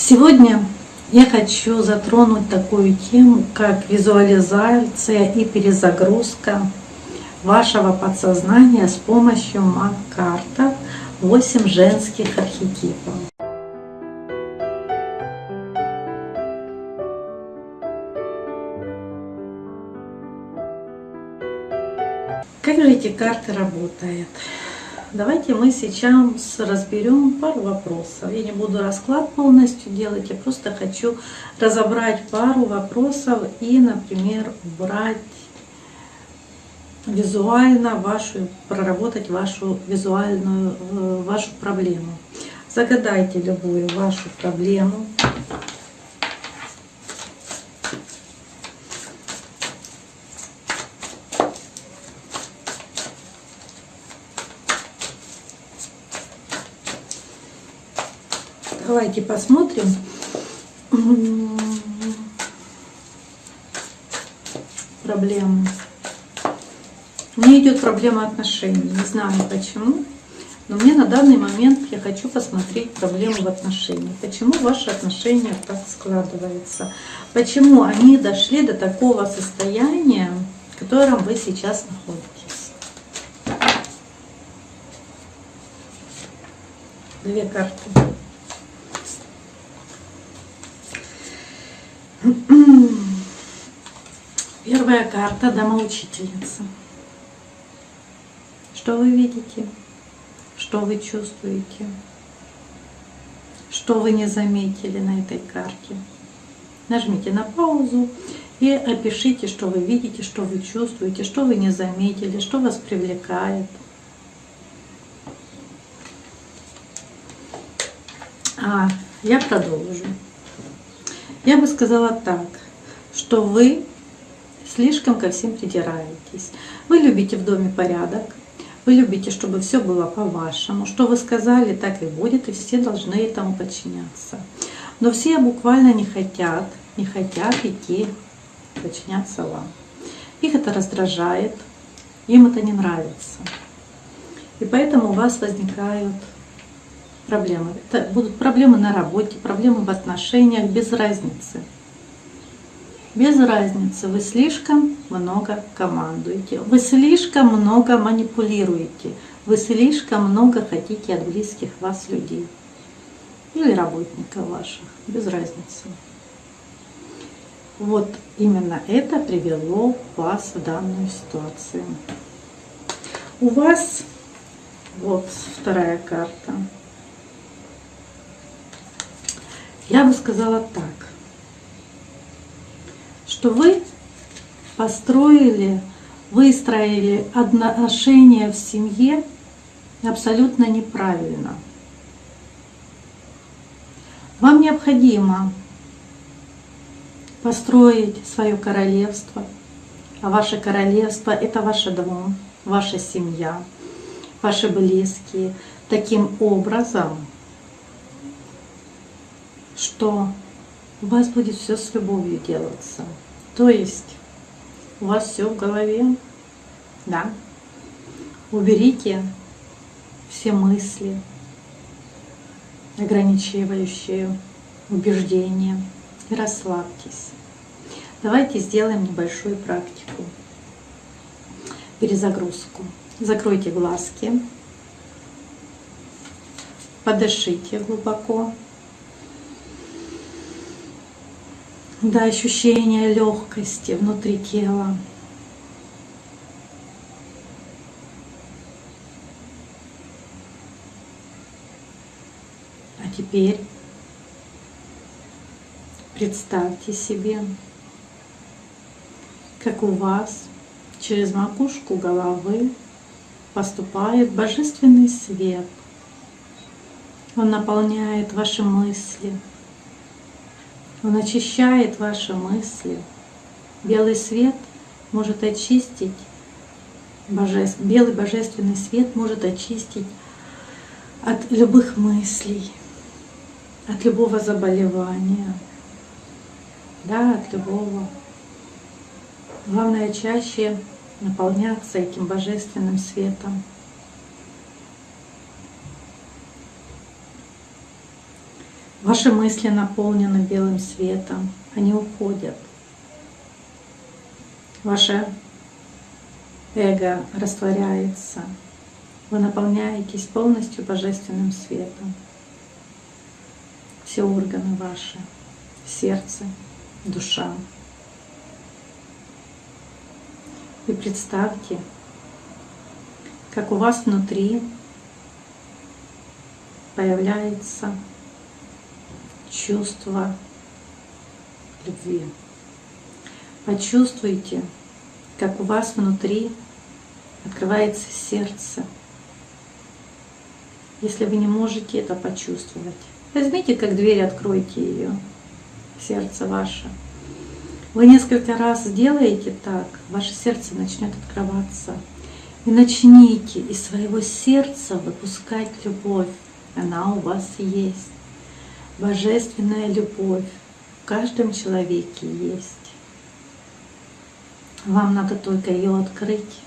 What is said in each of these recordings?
Сегодня я хочу затронуть такую тему, как визуализация и перезагрузка вашего подсознания с помощью маг-карта 8 женских архетипов. Как же эти карты работают? Давайте мы сейчас разберем пару вопросов. Я не буду расклад полностью делать, я просто хочу разобрать пару вопросов и, например, убрать визуально вашу, проработать вашу визуальную, э, вашу проблему. Загадайте любую вашу проблему. Давайте посмотрим. Проблему. Мне идет проблема отношений. Не знаю почему. Но мне на данный момент я хочу посмотреть проблему в отношениях. Почему ваши отношения так складываются? Почему они дошли до такого состояния, в котором вы сейчас находитесь? Две карты. Первая карта Домоучительница. Что вы видите? Что вы чувствуете? Что вы не заметили на этой карте? Нажмите на паузу и опишите, что вы видите, что вы чувствуете, что вы не заметили, что вас привлекает. А, я продолжу. Я бы сказала так, что вы слишком ко всем придираетесь. Вы любите в доме порядок, вы любите, чтобы все было по-вашему. Что вы сказали, так и будет, и все должны этому подчиняться. Но все буквально не хотят, не хотят идти подчиняться вам. Их это раздражает, им это не нравится. И поэтому у вас возникают проблемы. Это будут проблемы на работе, проблемы в отношениях, без разницы. Без разницы, вы слишком много командуете, вы слишком много манипулируете, вы слишком много хотите от близких вас людей или работников ваших, без разницы. Вот именно это привело вас в данную ситуацию. У вас, вот вторая карта, я бы сказала так, что вы построили, выстроили отношения в семье абсолютно неправильно. Вам необходимо построить свое королевство, а ваше королевство – это ваш дом, ваша семья, ваши близкие, таким образом – что у вас будет все с любовью делаться. То есть у вас все в голове, да. Уберите все мысли, ограничивающие убеждения и расслабьтесь. Давайте сделаем небольшую практику. Перезагрузку. Закройте глазки, подышите глубоко. До ощущения легкости внутри тела. А теперь представьте себе, как у вас через макушку головы поступает божественный свет. Он наполняет ваши мысли, он очищает ваши мысли. Белый свет может очистить, божеств... белый божественный свет может очистить от любых мыслей, от любого заболевания, да, от любого. Главное чаще наполняться этим божественным светом. Ваши мысли наполнены белым светом, они уходят. Ваше эго растворяется. Вы наполняетесь полностью божественным светом. Все органы ваши, сердце, душа. И представьте, как у вас внутри появляется чувство любви. Почувствуйте, как у вас внутри открывается сердце. Если вы не можете это почувствовать, возьмите как дверь, откройте ее, сердце ваше. Вы несколько раз сделаете так, ваше сердце начнет открываться. И начните из своего сердца выпускать любовь. Она у вас есть. Божественная любовь в каждом человеке есть. Вам надо только ее открыть.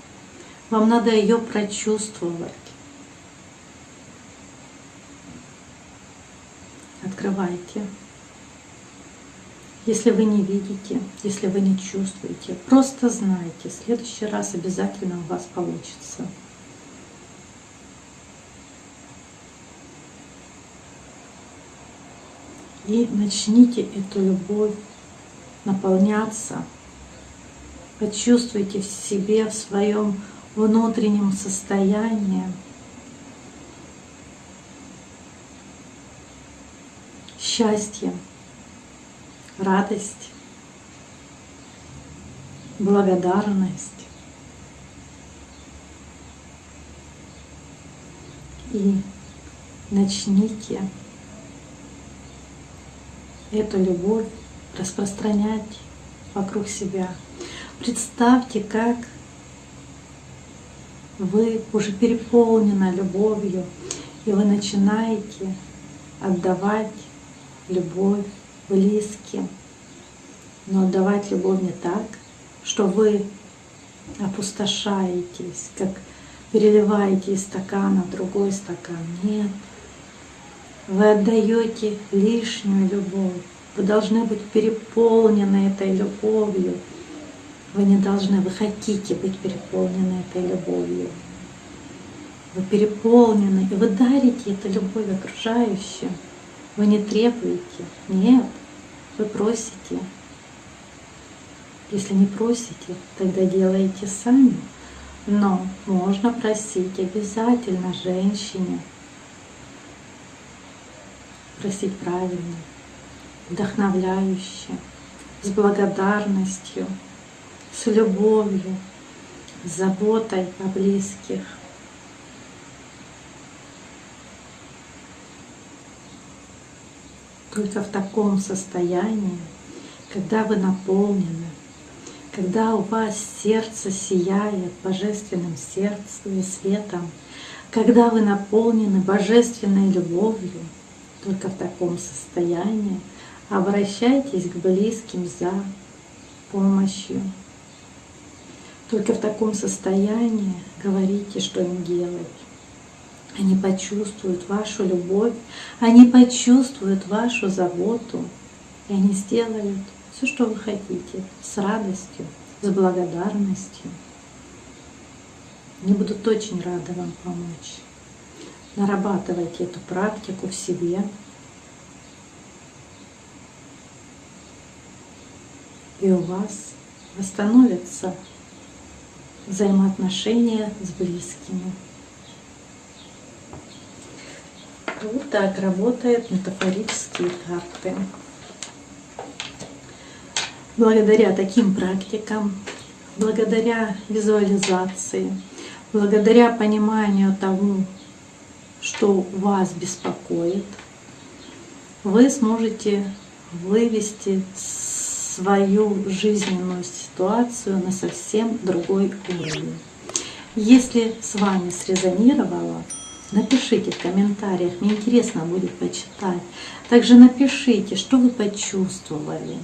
Вам надо ее прочувствовать. Открывайте. Если вы не видите, если вы не чувствуете, просто знайте, в следующий раз обязательно у вас получится. И начните эту любовь наполняться. Почувствуйте в себе, в своем внутреннем состоянии счастье, радость, благодарность. И начните эту любовь распространять вокруг себя. Представьте, как вы уже переполнены любовью, и вы начинаете отдавать любовь близким. Но отдавать любовь не так, что вы опустошаетесь, как переливаете из стакана в другой стакан. Нет. Вы отдаете лишнюю любовь. Вы должны быть переполнены этой любовью. Вы не должны, вы хотите быть переполнены этой любовью. Вы переполнены, и вы дарите эту любовь окружающим. Вы не требуете. Нет, вы просите. Если не просите, тогда делайте сами. Но можно просить обязательно женщине. Просить правильно, вдохновляюще, с благодарностью, с любовью, с заботой о близких. Только в таком состоянии, когда вы наполнены, когда у вас сердце сияет божественным сердцем и светом, когда вы наполнены божественной любовью, только в таком состоянии обращайтесь к близким за помощью. Только в таком состоянии говорите, что им делать. Они почувствуют вашу любовь, они почувствуют вашу заботу, и они сделают все, что вы хотите, с радостью, с благодарностью. Они будут очень рады вам помочь. Нарабатывайте эту практику в себе. И у вас восстановятся взаимоотношения с близкими. Вот так работают метафорические карты. Благодаря таким практикам, благодаря визуализации, благодаря пониманию того, что вас беспокоит, вы сможете вывести свою жизненную ситуацию на совсем другой уровень. Если с вами срезонировало, Напишите в комментариях, мне интересно будет почитать. Также напишите, что вы почувствовали.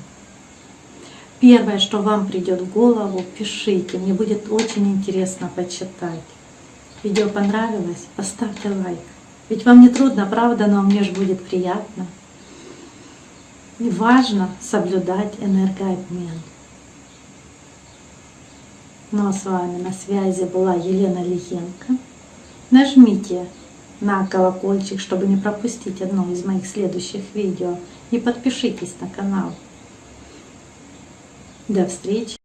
Первое, что вам придет в голову, пишите. Мне будет очень интересно почитать. Видео понравилось? Поставьте лайк. Ведь вам не трудно, правда, но мне же будет приятно. И важно соблюдать энергообмен. Ну а с вами на связи была Елена Лихенко. Нажмите на колокольчик, чтобы не пропустить одно из моих следующих видео. И подпишитесь на канал. До встречи